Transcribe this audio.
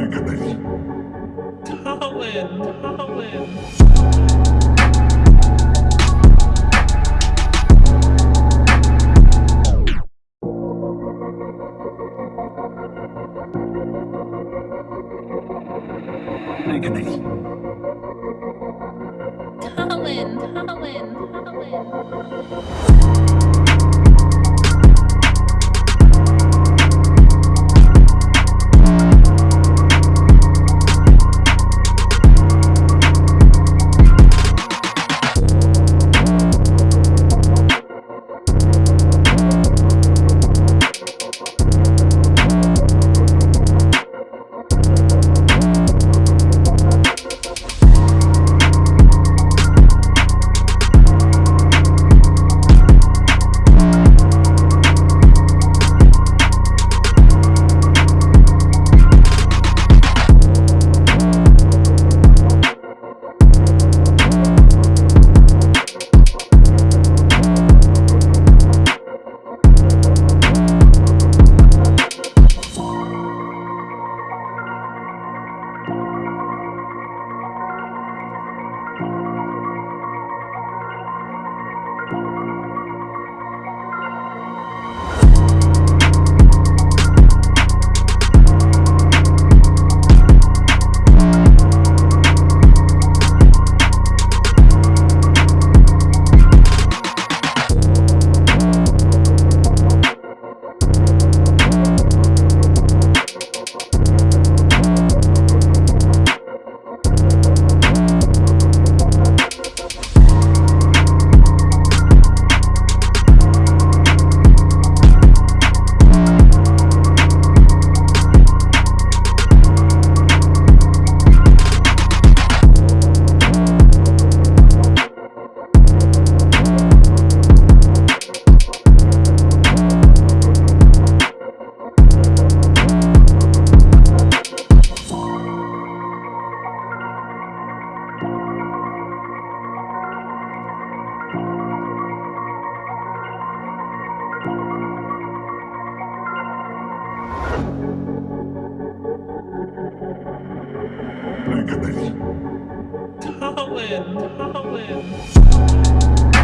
Agony. Colin, Colin. Agony. Colin, Colin, Agony. Colin, Colin.